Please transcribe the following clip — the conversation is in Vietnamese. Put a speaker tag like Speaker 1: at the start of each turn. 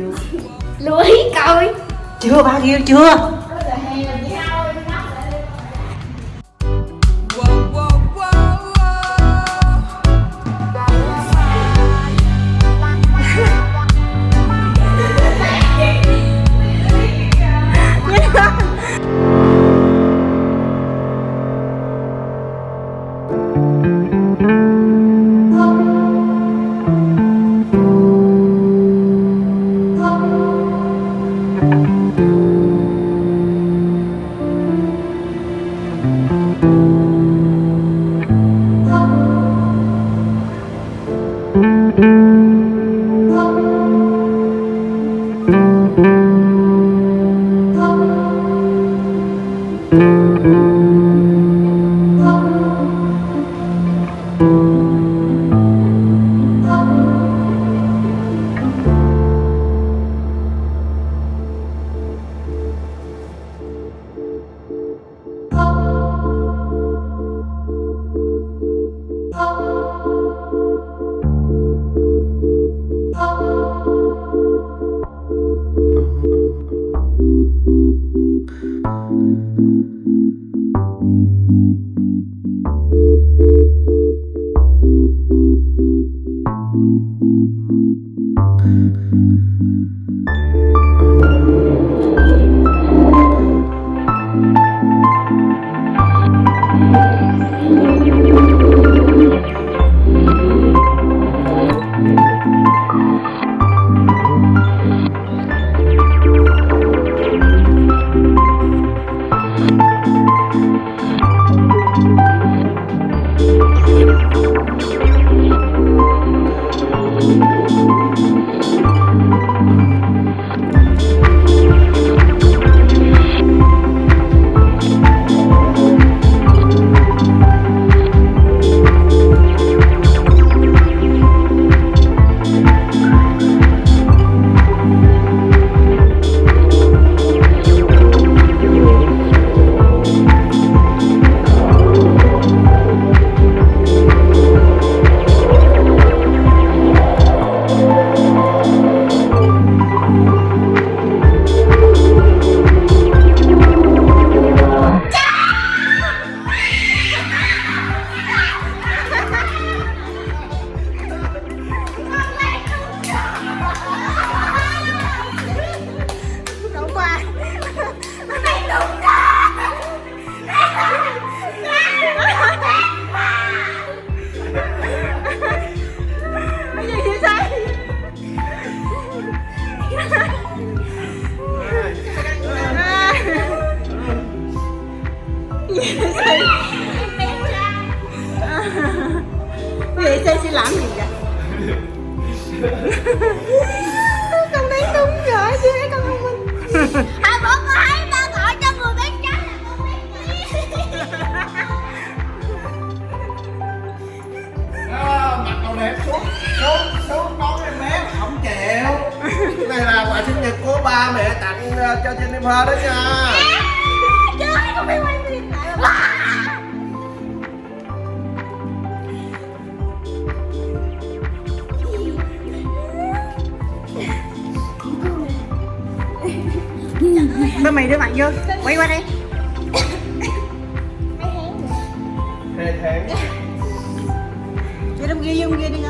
Speaker 1: chưa?
Speaker 2: Lưới coi.
Speaker 1: Chưa bao nhiêu chưa. thank you. Thank you. Sẽ làm gì vậy? Con đánh đúng rồi chứ con không minh
Speaker 2: à bọn con thấy ta gọi cho người bán trái là con biết
Speaker 3: mặc đồ đẹp xuống xuống xuống đón em bé không chịu. Này là quà sinh nhật của ba mẹ tặng ờ, cho Jennifer đó nha.
Speaker 2: Trời con biết quay phim lại
Speaker 1: Thôi mày đưa mặt vô. Quay qua đây
Speaker 3: thề thề
Speaker 1: Cho đâm ghi vô kia đi